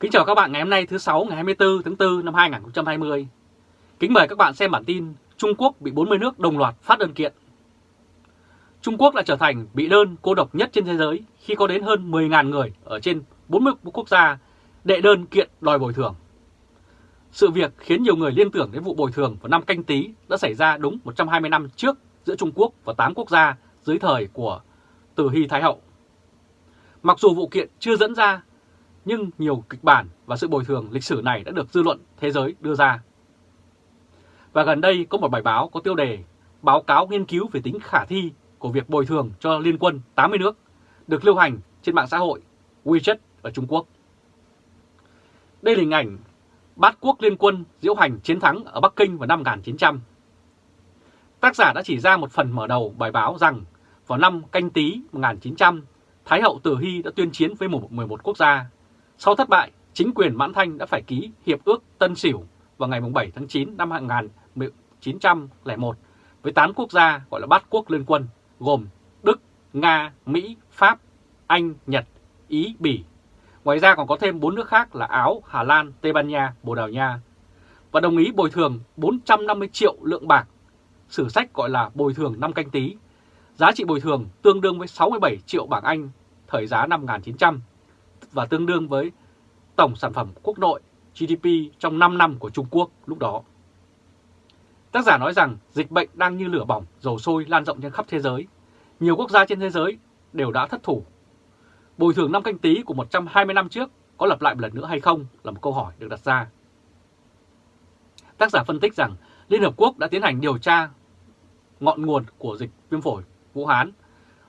Kính chào các bạn ngày hôm nay thứ 6 ngày 24 tháng 4 năm 2020. Kính mời các bạn xem bản tin Trung Quốc bị 40 nước đồng loạt phát đơn kiện. Trung Quốc đã trở thành bị đơn cô độc nhất trên thế giới khi có đến hơn 10.000 người ở trên 40 quốc gia đệ đơn kiện đòi bồi thường. Sự việc khiến nhiều người liên tưởng đến vụ bồi thường vào năm canh tí đã xảy ra đúng 120 năm trước giữa Trung Quốc và 8 quốc gia dưới thời của Từ Hy Thái Hậu. Mặc dù vụ kiện chưa dẫn ra nhưng nhiều kịch bản và sự bồi thường lịch sử này đã được dư luận thế giới đưa ra. Và gần đây có một bài báo có tiêu đề Báo cáo nghiên cứu về tính khả thi của việc bồi thường cho liên quân 80 nước được lưu hành trên mạng xã hội WeChat ở Trung Quốc. Đây là hình ảnh bát quốc liên quân diễu hành chiến thắng ở Bắc Kinh vào năm 1900. Tác giả đã chỉ ra một phần mở đầu bài báo rằng vào năm canh tí 1900, Thái hậu từ Hy đã tuyên chiến với 11 quốc gia sau thất bại, chính quyền Mãn Thanh đã phải ký Hiệp ước Tân Sửu vào ngày 7 tháng 9 năm 1901 với 8 quốc gia gọi là bát quốc liên quân gồm Đức, Nga, Mỹ, Pháp, Anh, Nhật, Ý, Bỉ. Ngoài ra còn có thêm 4 nước khác là Áo, Hà Lan, Tây Ban Nha, Bồ Đào Nha và đồng ý bồi thường 450 triệu lượng bạc, sử sách gọi là bồi thường năm canh tí. Giá trị bồi thường tương đương với 67 triệu bảng Anh thời giá năm 1900 và tương đương với tổng sản phẩm quốc nội GDP trong 5 năm của Trung Quốc lúc đó. Tác giả nói rằng dịch bệnh đang như lửa bỏng, dầu sôi lan rộng trên khắp thế giới. Nhiều quốc gia trên thế giới đều đã thất thủ. Bồi thường năm canh tí của 120 năm trước có lặp lại một lần nữa hay không là một câu hỏi được đặt ra. Tác giả phân tích rằng Liên Hợp Quốc đã tiến hành điều tra ngọn nguồn của dịch viêm phổi Vũ Hán.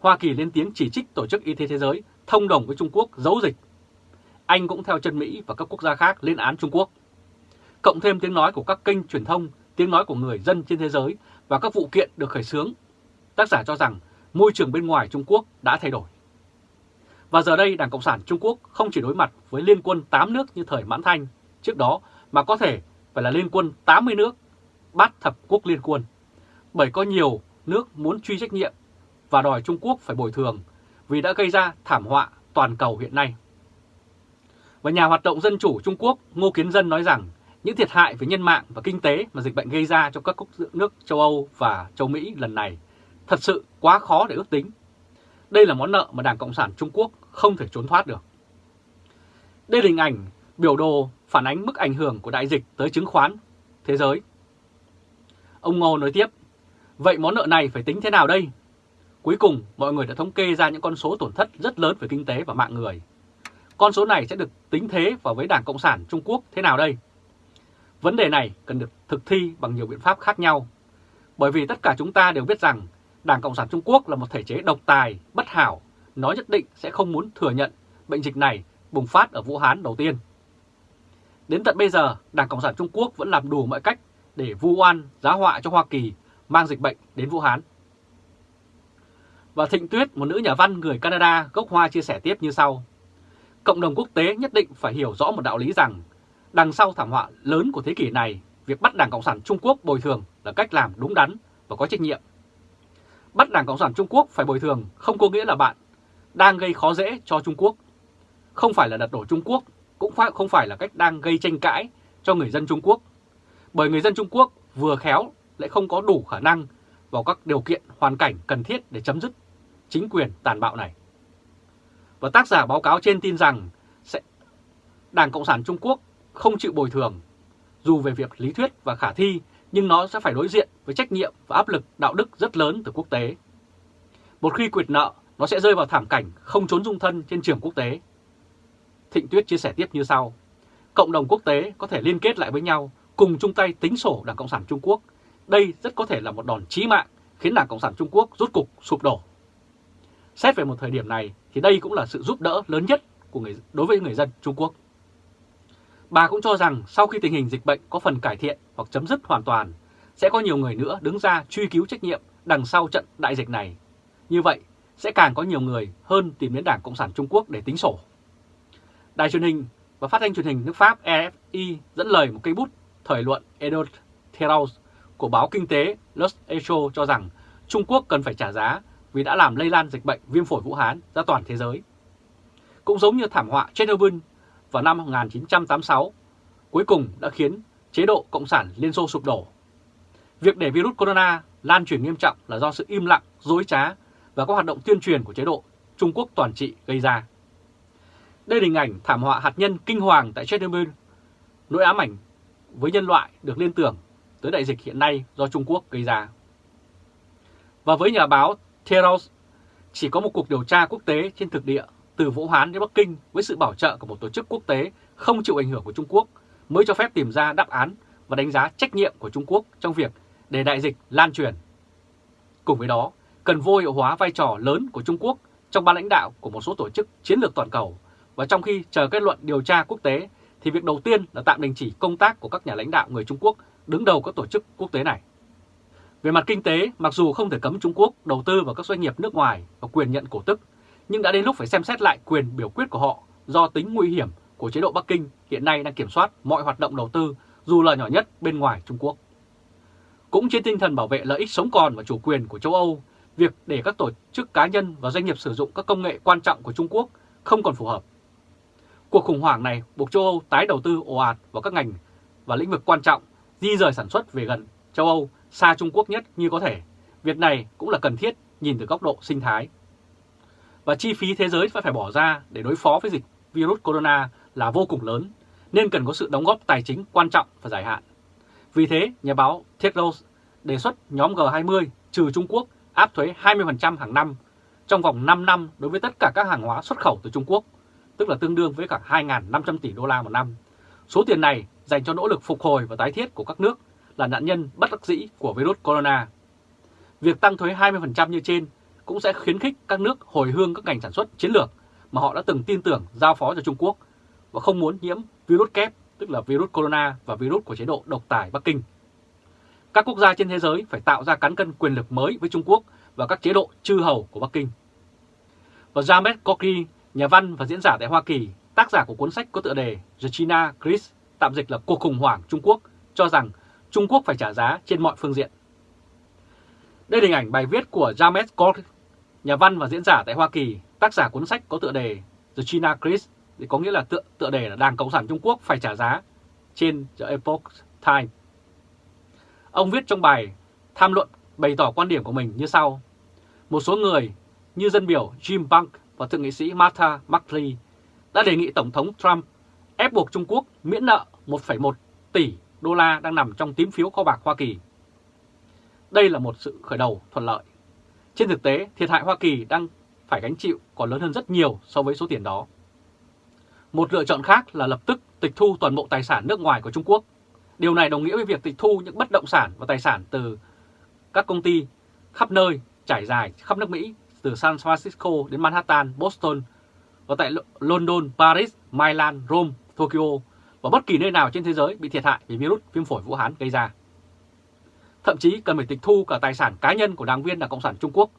Hoa Kỳ lên tiếng chỉ trích Tổ chức Y tế Thế giới thông đồng với Trung Quốc giấu dịch. Anh cũng theo chân Mỹ và các quốc gia khác lên án Trung Quốc. Cộng thêm tiếng nói của các kênh truyền thông, tiếng nói của người dân trên thế giới và các vụ kiện được khởi xướng, tác giả cho rằng môi trường bên ngoài Trung Quốc đã thay đổi. Và giờ đây Đảng Cộng sản Trung Quốc không chỉ đối mặt với liên quân 8 nước như thời Mãn Thanh trước đó mà có thể phải là liên quân 80 nước, bát thập quốc liên quân. Bởi có nhiều nước muốn truy trách nhiệm và đòi Trung Quốc phải bồi thường vì đã gây ra thảm họa toàn cầu hiện nay. Và nhà hoạt động dân chủ Trung Quốc Ngô Kiến Dân nói rằng những thiệt hại về nhân mạng và kinh tế mà dịch bệnh gây ra cho các quốc nước châu Âu và châu Mỹ lần này thật sự quá khó để ước tính. Đây là món nợ mà Đảng Cộng sản Trung Quốc không thể trốn thoát được. Đây là hình ảnh biểu đồ phản ánh mức ảnh hưởng của đại dịch tới chứng khoán thế giới. Ông Ngô nói tiếp, vậy món nợ này phải tính thế nào đây? Cuối cùng, mọi người đã thống kê ra những con số tổn thất rất lớn về kinh tế và mạng người. Con số này sẽ được tính thế vào với Đảng Cộng sản Trung Quốc thế nào đây? Vấn đề này cần được thực thi bằng nhiều biện pháp khác nhau. Bởi vì tất cả chúng ta đều biết rằng Đảng Cộng sản Trung Quốc là một thể chế độc tài, bất hảo, nó nhất định sẽ không muốn thừa nhận bệnh dịch này bùng phát ở Vũ Hán đầu tiên. Đến tận bây giờ, Đảng Cộng sản Trung Quốc vẫn làm đủ mọi cách để vu oan, giá họa cho Hoa Kỳ mang dịch bệnh đến Vũ Hán. Và Thịnh Tuyết, một nữ nhà văn người Canada gốc Hoa chia sẻ tiếp như sau. Cộng đồng quốc tế nhất định phải hiểu rõ một đạo lý rằng đằng sau thảm họa lớn của thế kỷ này, việc bắt Đảng Cộng sản Trung Quốc bồi thường là cách làm đúng đắn và có trách nhiệm. Bắt Đảng Cộng sản Trung Quốc phải bồi thường không có nghĩa là bạn đang gây khó dễ cho Trung Quốc. Không phải là đặt đổ Trung Quốc, cũng không phải là cách đang gây tranh cãi cho người dân Trung Quốc. Bởi người dân Trung Quốc vừa khéo lại không có đủ khả năng vào các điều kiện hoàn cảnh cần thiết để chấm dứt chính quyền tàn bạo này. Và tác giả báo cáo trên tin rằng sẽ Đảng Cộng sản Trung Quốc không chịu bồi thường, dù về việc lý thuyết và khả thi, nhưng nó sẽ phải đối diện với trách nhiệm và áp lực đạo đức rất lớn từ quốc tế. Một khi quyệt nợ, nó sẽ rơi vào thảm cảnh không trốn dung thân trên trường quốc tế. Thịnh Tuyết chia sẻ tiếp như sau. Cộng đồng quốc tế có thể liên kết lại với nhau, cùng chung tay tính sổ Đảng Cộng sản Trung Quốc. Đây rất có thể là một đòn chí mạng khiến Đảng Cộng sản Trung Quốc rút cục sụp đổ. Xét về một thời điểm này thì đây cũng là sự giúp đỡ lớn nhất của người đối với người dân Trung Quốc. Bà cũng cho rằng sau khi tình hình dịch bệnh có phần cải thiện hoặc chấm dứt hoàn toàn, sẽ có nhiều người nữa đứng ra truy cứu trách nhiệm đằng sau trận đại dịch này. Như vậy, sẽ càng có nhiều người hơn tìm đến Đảng Cộng sản Trung Quốc để tính sổ. Đài truyền hình và phát thanh truyền hình nước Pháp EFI dẫn lời một cây bút thời luận Edouard Therault của báo kinh tế Los Echo cho rằng Trung Quốc cần phải trả giá vì đã làm lây lan dịch bệnh viêm phổi Vũ Hán ra toàn thế giới. Cũng giống như thảm họa Chernobyl vào năm 1986 cuối cùng đã khiến chế độ Cộng sản Liên Xô sụp đổ. Việc để virus corona lan truyền nghiêm trọng là do sự im lặng, dối trá và các hoạt động tuyên truyền của chế độ Trung Quốc toàn trị gây ra. Đây là hình ảnh thảm họa hạt nhân kinh hoàng tại Chernobyl, nỗi ám ảnh với nhân loại được liên tưởng tới đại dịch hiện nay do Trung Quốc gây ra. Và với nhà báo Theros, chỉ có một cuộc điều tra quốc tế trên thực địa từ Vũ Hán đến Bắc Kinh với sự bảo trợ của một tổ chức quốc tế không chịu ảnh hưởng của Trung Quốc mới cho phép tìm ra đáp án và đánh giá trách nhiệm của Trung Quốc trong việc để đại dịch lan truyền. Cùng với đó, cần vô hiệu hóa vai trò lớn của Trung Quốc trong ban lãnh đạo của một số tổ chức chiến lược toàn cầu và trong khi chờ kết luận điều tra quốc tế thì việc đầu tiên là tạm đình chỉ công tác của các nhà lãnh đạo người Trung Quốc đứng đầu các tổ chức quốc tế này. Về mặt kinh tế, mặc dù không thể cấm Trung Quốc đầu tư vào các doanh nghiệp nước ngoài và quyền nhận cổ tức, nhưng đã đến lúc phải xem xét lại quyền biểu quyết của họ do tính nguy hiểm của chế độ Bắc Kinh hiện nay đang kiểm soát mọi hoạt động đầu tư dù là nhỏ nhất bên ngoài Trung Quốc. Cũng trên tinh thần bảo vệ lợi ích sống còn và chủ quyền của châu Âu, việc để các tổ chức cá nhân và doanh nghiệp sử dụng các công nghệ quan trọng của Trung Quốc không còn phù hợp. Cuộc khủng hoảng này buộc châu Âu tái đầu tư ồ ạt vào các ngành và lĩnh vực quan trọng, di rời sản xuất về gần châu Âu, xa Trung Quốc nhất như có thể. Việc này cũng là cần thiết nhìn từ góc độ sinh thái. Và chi phí thế giới phải phải bỏ ra để đối phó với dịch virus corona là vô cùng lớn, nên cần có sự đóng góp tài chính quan trọng và dài hạn. Vì thế, nhà báo Tedros đề xuất nhóm G20 trừ Trung Quốc áp thuế 20% hàng năm trong vòng 5 năm đối với tất cả các hàng hóa xuất khẩu từ Trung Quốc, tức là tương đương với cả 2.500 tỷ đô la một năm. Số tiền này dành cho nỗ lực phục hồi và tái thiết của các nước là nạn nhân bất đắc dĩ của virus corona. Việc tăng thuế 20% như trên cũng sẽ khuyến khích các nước hồi hương các ngành sản xuất chiến lược mà họ đã từng tin tưởng giao phó cho Trung Quốc và không muốn nhiễm virus kép, tức là virus corona và virus của chế độ độc tài Bắc Kinh. Các quốc gia trên thế giới phải tạo ra cán cân quyền lực mới với Trung Quốc và các chế độ chư hầu của Bắc Kinh. Và James Corky, nhà văn và diễn giả tại Hoa Kỳ, tác giả của cuốn sách có tựa đề The China Crisis, tạm dịch là cuộc khủng hoảng Trung Quốc, cho rằng Trung Quốc phải trả giá trên mọi phương diện. Đây là hình ảnh bài viết của James Cork, nhà văn và diễn giả tại Hoa Kỳ, tác giả cuốn sách có tựa đề The China Crisis thì có nghĩa là tựa, tựa đề là Đảng Cộng sản Trung Quốc phải trả giá trên The Epoch Times. Ông viết trong bài tham luận bày tỏ quan điểm của mình như sau. Một số người như dân biểu Jim Bank và thượng nghị sĩ Martha McLean đã đề nghị Tổng thống Trump ép buộc Trung Quốc miễn nợ 1,1 tỷ đô la đang nằm trong tím phiếu kho bạc Hoa Kỳ. Đây là một sự khởi đầu thuận lợi. Trên thực tế, thiệt hại Hoa Kỳ đang phải gánh chịu còn lớn hơn rất nhiều so với số tiền đó. Một lựa chọn khác là lập tức tịch thu toàn bộ tài sản nước ngoài của Trung Quốc. Điều này đồng nghĩa với việc tịch thu những bất động sản và tài sản từ các công ty khắp nơi trải dài khắp nước Mỹ từ San Francisco đến Manhattan, Boston và tại London, Paris, Milan, Rome, Tokyo và bất kỳ nơi nào trên thế giới bị thiệt hại vì virus viêm phổi Vũ Hán gây ra. Thậm chí cần phải tịch thu cả tài sản cá nhân của đảng viên Đảng Cộng sản Trung Quốc.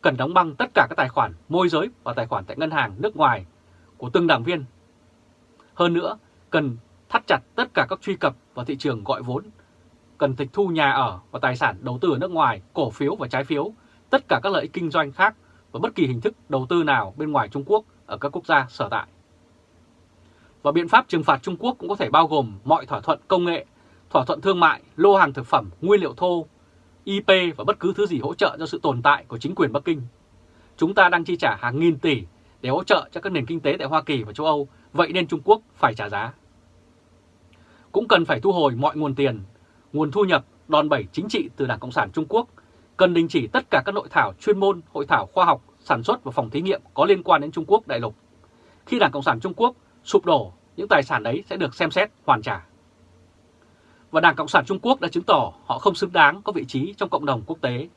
Cần đóng băng tất cả các tài khoản môi giới và tài khoản tại ngân hàng nước ngoài của từng đảng viên. Hơn nữa, cần thắt chặt tất cả các truy cập vào thị trường gọi vốn, cần tịch thu nhà ở và tài sản đầu tư ở nước ngoài, cổ phiếu và trái phiếu, tất cả các lợi ích kinh doanh khác và bất kỳ hình thức đầu tư nào bên ngoài Trung Quốc ở các quốc gia sở tại. Và biện pháp trừng phạt Trung Quốc cũng có thể bao gồm mọi thỏa thuận công nghệ, thỏa thuận thương mại, lô hàng thực phẩm, nguyên liệu thô, IP và bất cứ thứ gì hỗ trợ cho sự tồn tại của chính quyền Bắc Kinh. Chúng ta đang chi trả hàng nghìn tỷ để hỗ trợ cho các nền kinh tế tại Hoa Kỳ và châu Âu, vậy nên Trung Quốc phải trả giá. Cũng cần phải thu hồi mọi nguồn tiền, nguồn thu nhập, đòn bẩy chính trị từ Đảng Cộng sản Trung Quốc, cần đình chỉ tất cả các nội thảo chuyên môn, hội thảo khoa học, sản xuất và phòng thí nghiệm có liên quan đến Trung Quốc đại lục. Khi Đảng Cộng sản Trung Quốc sụp đổ, những tài sản đấy sẽ được xem xét hoàn trả. Và Đảng Cộng sản Trung Quốc đã chứng tỏ họ không xứng đáng có vị trí trong cộng đồng quốc tế.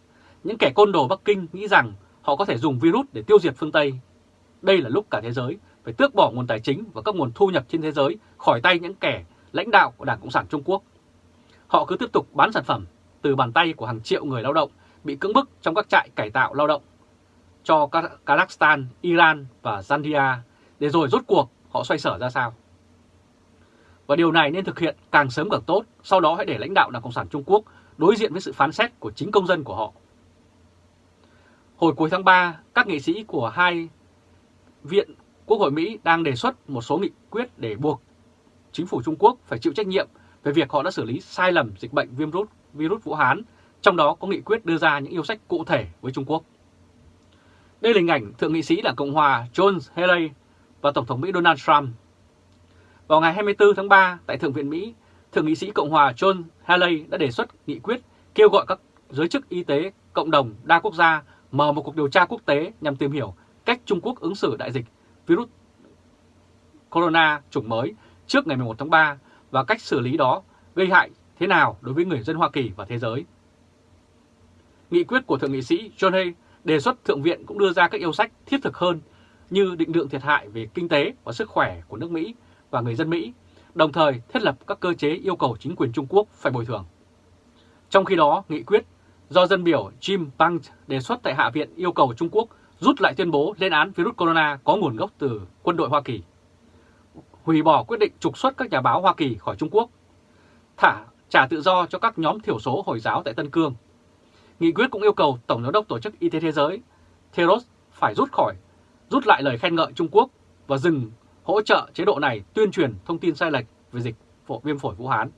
Những kẻ côn đồ Bắc Kinh nghĩ rằng họ có thể dùng virus để tiêu diệt phương Tây đây là lúc cả thế giới phải tước bỏ nguồn tài chính và các nguồn thu nhập trên thế giới khỏi tay những kẻ lãnh đạo của Đảng Cộng sản Trung Quốc. Họ cứ tiếp tục bán sản phẩm từ bàn tay của hàng triệu người lao động bị cưỡng bức trong các trại cải tạo lao động cho Kazakhstan, Iran và Zambia để rồi rốt cuộc họ xoay sở ra sao. Và điều này nên thực hiện càng sớm càng tốt, sau đó hãy để lãnh đạo Đảng Cộng sản Trung Quốc đối diện với sự phán xét của chính công dân của họ. Hồi cuối tháng 3, các nghị sĩ của hai Viện Quốc hội Mỹ đang đề xuất một số nghị quyết để buộc chính phủ Trung Quốc phải chịu trách nhiệm về việc họ đã xử lý sai lầm dịch bệnh viêm rút virus Vũ Hán, trong đó có nghị quyết đưa ra những yêu sách cụ thể với Trung Quốc. Đây là hình ảnh Thượng nghị sĩ Đảng Cộng Hòa John Haley và Tổng thống Mỹ Donald Trump. Vào ngày 24 tháng 3 tại Thượng viện Mỹ, Thượng nghị sĩ Cộng Hòa John Haley đã đề xuất nghị quyết kêu gọi các giới chức y tế cộng đồng đa quốc gia mở một cuộc điều tra quốc tế nhằm tìm hiểu cách Trung Quốc ứng xử đại dịch virus corona chủng mới trước ngày 11 tháng 3 và cách xử lý đó gây hại thế nào đối với người dân Hoa Kỳ và thế giới. Nghị quyết của Thượng nghị sĩ John Hay đề xuất Thượng viện cũng đưa ra các yêu sách thiết thực hơn như định lượng thiệt hại về kinh tế và sức khỏe của nước Mỹ và người dân Mỹ, đồng thời thiết lập các cơ chế yêu cầu chính quyền Trung Quốc phải bồi thường. Trong khi đó, nghị quyết do dân biểu Jim Bank đề xuất tại Hạ viện yêu cầu Trung Quốc rút lại tuyên bố lên án virus corona có nguồn gốc từ quân đội Hoa Kỳ, hủy bỏ quyết định trục xuất các nhà báo Hoa Kỳ khỏi Trung Quốc, thả trả tự do cho các nhóm thiểu số Hồi giáo tại Tân Cương. Nghị quyết cũng yêu cầu Tổng giám đốc Tổ chức Y tế Thế giới Theros phải rút khỏi, rút lại lời khen ngợi Trung Quốc và dừng hỗ trợ chế độ này tuyên truyền thông tin sai lệch về dịch phổ, viêm phổi Vũ Hán.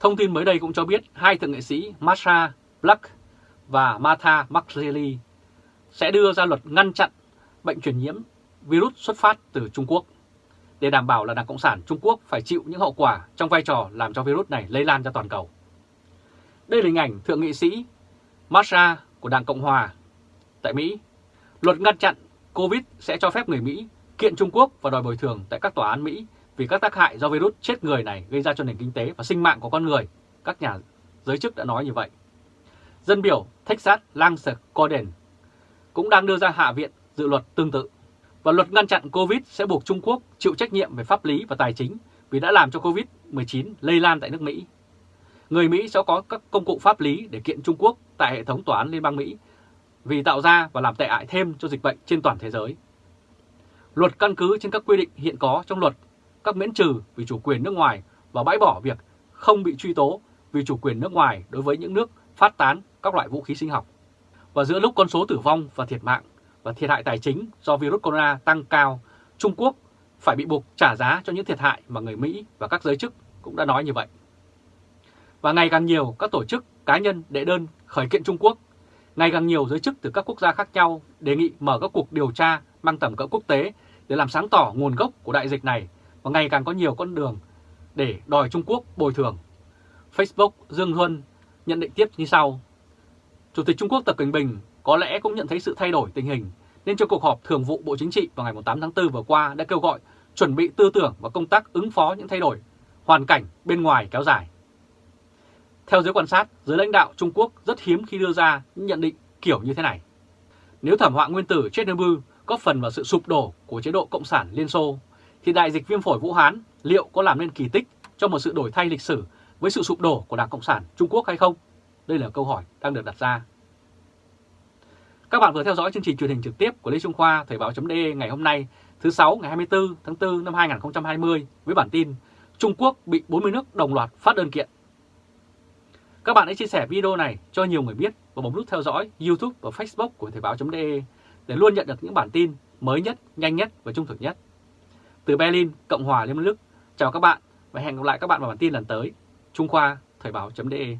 Thông tin mới đây cũng cho biết hai thượng nghệ sĩ Marsha Black và Martha McSally sẽ đưa ra luật ngăn chặn bệnh truyền nhiễm virus xuất phát từ Trung Quốc để đảm bảo là Đảng Cộng sản Trung Quốc phải chịu những hậu quả trong vai trò làm cho virus này lây lan ra toàn cầu. Đây là hình ảnh Thượng nghị sĩ Marsha của Đảng Cộng Hòa tại Mỹ. Luật ngăn chặn COVID sẽ cho phép người Mỹ kiện Trung Quốc và đòi bồi thường tại các tòa án Mỹ vì các tác hại do virus chết người này gây ra cho nền kinh tế và sinh mạng của con người. Các nhà giới chức đã nói như vậy. Dân biểu Texas Lance Corden cũng đang đưa ra hạ viện dự luật tương tự. Và luật ngăn chặn Covid sẽ buộc Trung Quốc chịu trách nhiệm về pháp lý và tài chính vì đã làm cho Covid-19 lây lan tại nước Mỹ. Người Mỹ sẽ có các công cụ pháp lý để kiện Trung Quốc tại hệ thống tòa án Liên bang Mỹ vì tạo ra và làm tệ hại thêm cho dịch bệnh trên toàn thế giới. Luật căn cứ trên các quy định hiện có trong luật các miễn trừ vì chủ quyền nước ngoài và bãi bỏ việc không bị truy tố vì chủ quyền nước ngoài đối với những nước phát tán các loại vũ khí sinh học. Và giữa lúc con số tử vong và thiệt mạng và thiệt hại tài chính do virus corona tăng cao, Trung Quốc phải bị buộc trả giá cho những thiệt hại mà người Mỹ và các giới chức cũng đã nói như vậy. Và ngày càng nhiều các tổ chức, cá nhân đệ đơn khởi kiện Trung Quốc, ngày càng nhiều giới chức từ các quốc gia khác nhau đề nghị mở các cuộc điều tra mang tầm cỡ quốc tế để làm sáng tỏ nguồn gốc của đại dịch này và ngày càng có nhiều con đường để đòi Trung Quốc bồi thường. Facebook Dương Huân nhận định tiếp như sau. Chủ tịch Trung Quốc Tập Cận Bình có lẽ cũng nhận thấy sự thay đổi tình hình nên trong cuộc họp thường vụ Bộ Chính trị vào ngày 8 tháng 4 vừa qua đã kêu gọi chuẩn bị tư tưởng và công tác ứng phó những thay đổi, hoàn cảnh bên ngoài kéo dài. Theo giới quan sát, giới lãnh đạo Trung Quốc rất hiếm khi đưa ra những nhận định kiểu như thế này. Nếu thảm họa nguyên tử Chernobyl có phần vào sự sụp đổ của chế độ Cộng sản Liên Xô, thì đại dịch viêm phổi Vũ Hán liệu có làm nên kỳ tích cho một sự đổi thay lịch sử với sự sụp đổ của Đảng Cộng sản Trung Quốc hay không? Đây là câu hỏi đang được đặt ra. Các bạn vừa theo dõi chương trình truyền hình trực tiếp của Lê Trung Khoa Thời báo.de ngày hôm nay thứ 6 ngày 24 tháng 4 năm 2020 với bản tin Trung Quốc bị 40 nước đồng loạt phát đơn kiện. Các bạn hãy chia sẻ video này cho nhiều người biết và bấm nút theo dõi YouTube và Facebook của Thời báo.de để luôn nhận được những bản tin mới nhất, nhanh nhất và trung thực nhất. Từ Berlin, Cộng hòa Liên bang Đức, chào các bạn và hẹn gặp lại các bạn vào bản tin lần tới. Trung Khoa Thời báo.de